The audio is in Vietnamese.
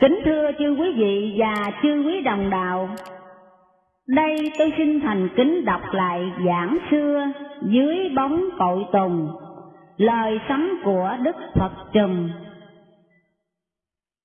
Kính thưa chư quý vị và chư quý đồng đạo, đây tôi xin thành kính đọc lại giảng xưa dưới bóng cội tùng, lời sấm của Đức Phật Trùm.